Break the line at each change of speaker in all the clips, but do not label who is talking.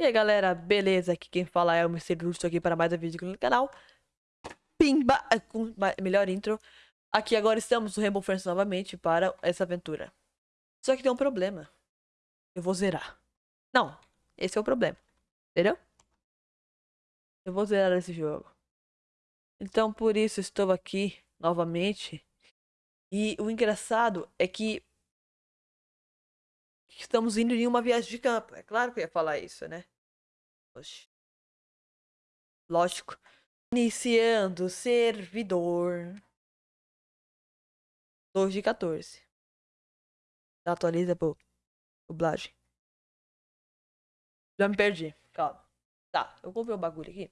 E aí galera, beleza? Aqui quem fala é o Mr. Justo aqui para mais um vídeo aqui no canal. Pimba! É, com melhor intro. Aqui agora estamos no Rainbow Friends novamente para essa aventura. Só que tem um problema. Eu vou zerar. Não, esse é o problema. Entendeu? Eu vou zerar esse jogo. Então por isso estou aqui novamente. E o engraçado é que estamos indo em uma viagem de campo. É claro que eu ia falar isso, né? Oxi. Lógico. Iniciando servidor. 2 de 14. Atualiza, pô. Dublagem. Já me perdi. Calma. Tá, eu comprei um bagulho aqui.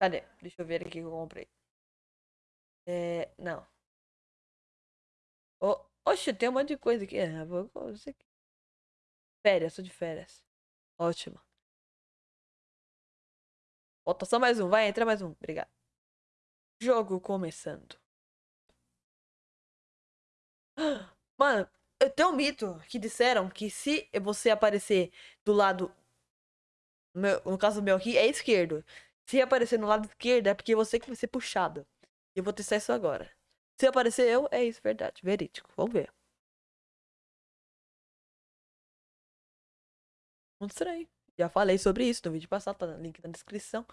Cadê? Deixa eu ver aqui que eu comprei. É. Não. Oh, oxe, tem um monte de coisa aqui. É, vou. Isso aqui. Férias, tô de férias. Ótimo. Falta só mais um. Vai, entra mais um. Obrigado. Jogo começando. Mano, eu tenho um mito que disseram que se você aparecer do lado. no caso meu aqui, é esquerdo. Se aparecer no lado esquerdo, é porque você que vai ser puxado. Eu vou testar isso agora. Se aparecer eu, é isso, verdade. Verídico. Vamos ver. Muito estranho. Já falei sobre isso no vídeo passado, tá link na descrição.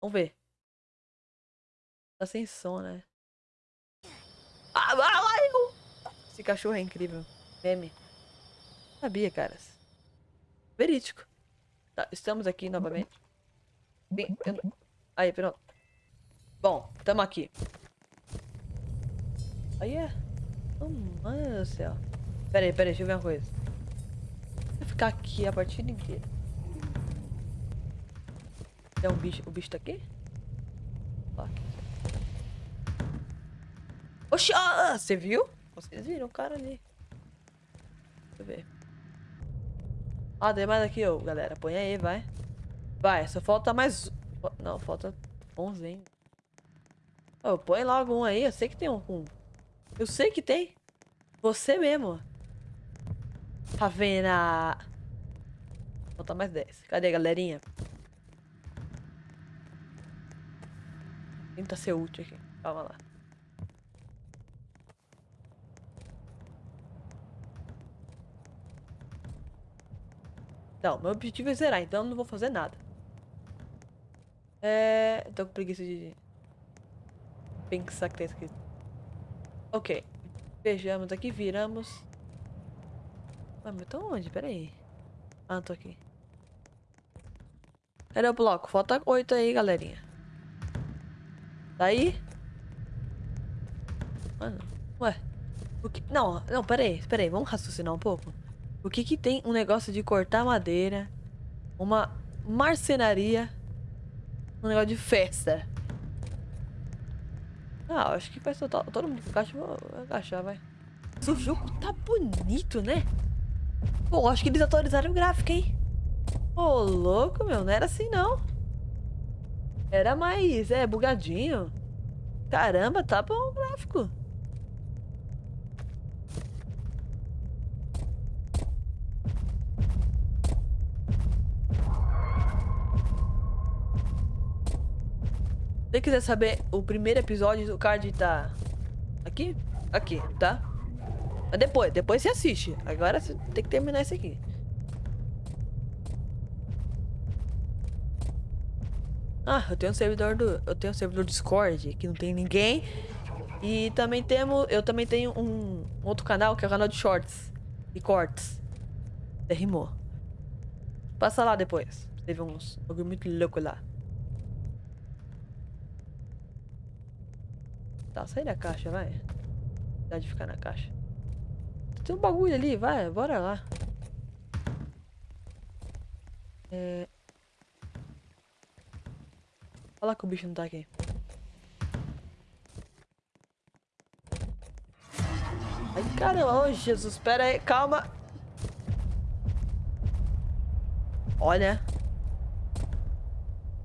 Vamos ver. Tá sem som, né? Ah, Esse cachorro é incrível. Meme. Sabia, caras. Verídico. Tá, estamos aqui novamente. Bem, eu... Aí, pronto. Bom, tamo aqui. Aí é. Oh, mano do céu. Pera aí, pera aí, deixa eu ver uma coisa. Ficar aqui a partida inteira. Tem um bicho. O bicho tá aqui? Oxi, ah, você viu? Vocês viram o cara ali. Deixa eu ver. Ah, tem mais aqui, ó, galera. Põe aí, vai. Vai, só falta mais... Não, falta 11 ainda. Oh, põe logo um aí. Eu sei que tem um. Eu sei que tem. Você mesmo. Ravena. Falta mais 10. Cadê, galerinha? Tenta ser útil aqui. Calma lá. Então, meu objetivo é zerar, então eu não vou fazer nada. É... Tô com preguiça de... Pensar que tem escrito. Ok. Vejamos aqui, viramos. Ah, mas tô onde? Pera aí. Ah, tô aqui. Cadê o bloco? Falta oito aí, galerinha. Tá aí? Mano, ué. O que... Não, não, pera aí, pera aí. Vamos raciocinar um pouco. O que que tem um negócio de cortar madeira, uma marcenaria, um negócio de festa? Ah, acho que faz total... Todo mundo encaixa, vou agachar, vai. O jogo tá bonito, né? Pô, acho que eles atualizaram o gráfico, hein? Ô, louco, meu. Não era assim, não. Era mais, é, bugadinho. Caramba, tá bom o gráfico. Se quiser saber o primeiro episódio, o card tá aqui, aqui, tá? Mas depois, depois você assiste. Agora você tem que terminar isso aqui. Ah, eu tenho um servidor do. Eu tenho um servidor Discord que não tem ninguém. E também temos. Eu também tenho um, outro canal que é o canal de shorts e cortes. Até rimou. Passa lá depois. Teve uns bagulho muito louco lá. Tá, sai da caixa, vai. Dá de ficar na caixa. Tem um bagulho ali, vai, bora lá. É... Olha lá que o bicho não tá aqui. Ai, caramba, oh, Jesus, pera aí, calma. Olha.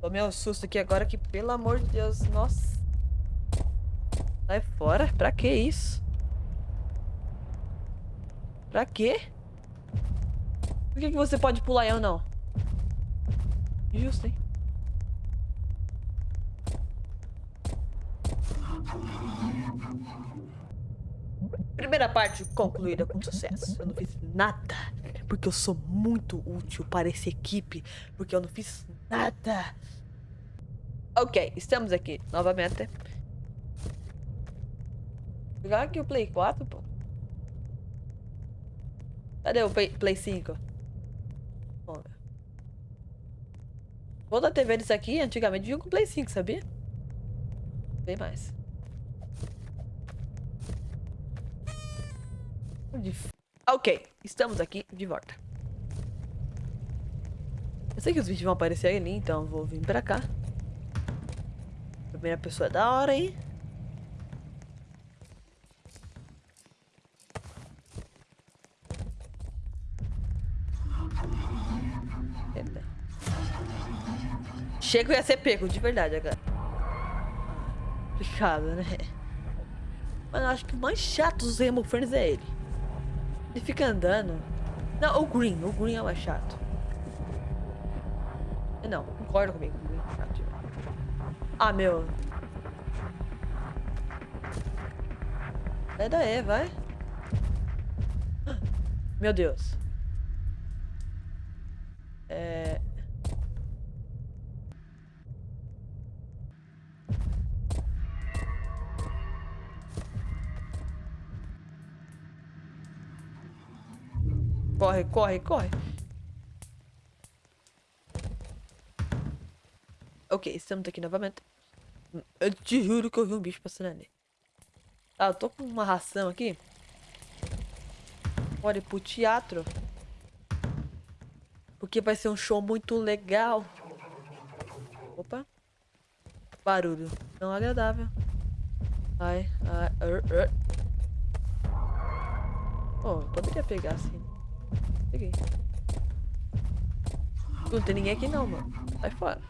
Tomei um susto aqui agora que, pelo amor de Deus, nossa. Sai fora, pra que isso? Pra quê? Por que, que você pode pular e eu não? Justo, hein? Primeira parte concluída com sucesso. Eu não fiz nada. Porque eu sou muito útil para essa equipe. Porque eu não fiz nada. Ok, estamos aqui novamente. Vou pegar aqui o Play 4, pô. Cadê o Play, Play 5? Vamos ver. Toda a TV disso aqui, antigamente vinha com Play 5, sabia? Bem mais. Ok, estamos aqui de volta. Eu sei que os vídeos vão aparecer ali, então vou vir pra cá. Primeira pessoa é da hora, hein? Chego ia ser pego, de verdade agora. Complicado, né? Mas eu acho que o mais chato dos Rainbow Friends é ele. Ele fica andando. Não, o Green. O Green é o mais chato. Não, concorda comigo. Green é. Ah, meu. Sai daí, vai. Meu Deus. É... Corre, corre, corre. Ok, estamos aqui novamente. Eu te juro que eu vi um bicho passando ali. Ah, eu tô com uma ração aqui. Bora ir pro teatro. Porque vai ser um show muito legal. Opa. Barulho. Não agradável. Ai, ai. Uh, uh. Oh, poderia pegar assim. Peguei. Não tem ninguém aqui não, mano. Sai fora.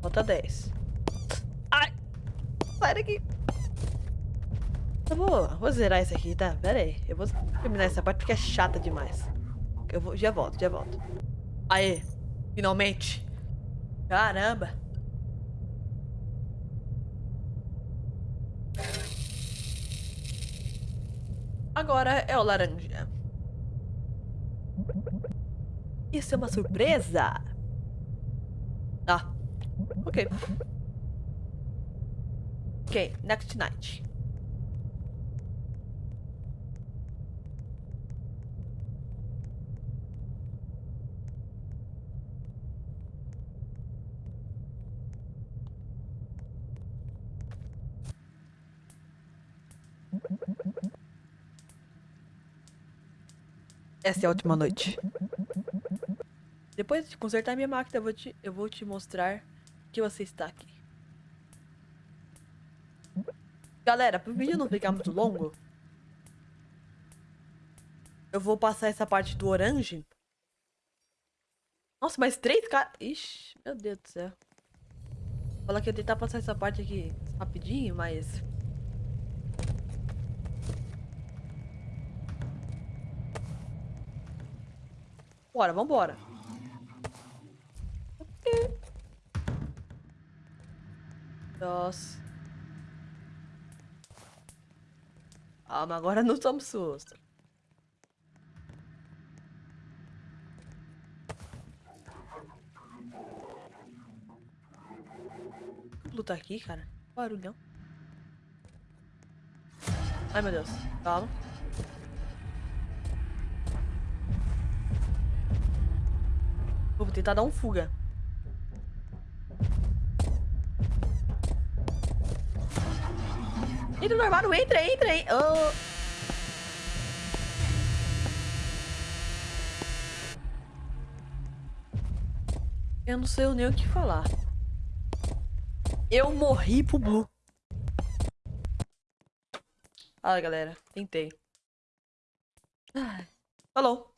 Falta 10. Ai! Sai daqui! Eu vou, zerar isso aqui, tá? Pera aí. Eu vou terminar essa parte porque é chata demais. Eu vou, já volto, já volto. Aê! Finalmente! Caramba! Agora é o laranja. Isso é uma surpresa? Ah, ok. Ok, next night. Essa é a última noite. Depois de consertar minha máquina, eu vou te, eu vou te mostrar que você está aqui. Galera, para o vídeo não ficar muito longo, eu vou passar essa parte do orange. Nossa, mais três caras... Ixi, meu Deus do céu. Fala que eu tentar passar essa parte aqui rapidinho, mas... Bora, vambora. Nossa. Ah, mas agora não somos susto. Lutar aqui, cara. Barulhão. Ai, meu Deus. Calma. Tentar dar um fuga. Entra no armário, entra, entra, entra. Oh. Eu não sei nem o que falar. Eu morri pro Blue. Fala, galera. Tentei. Falou.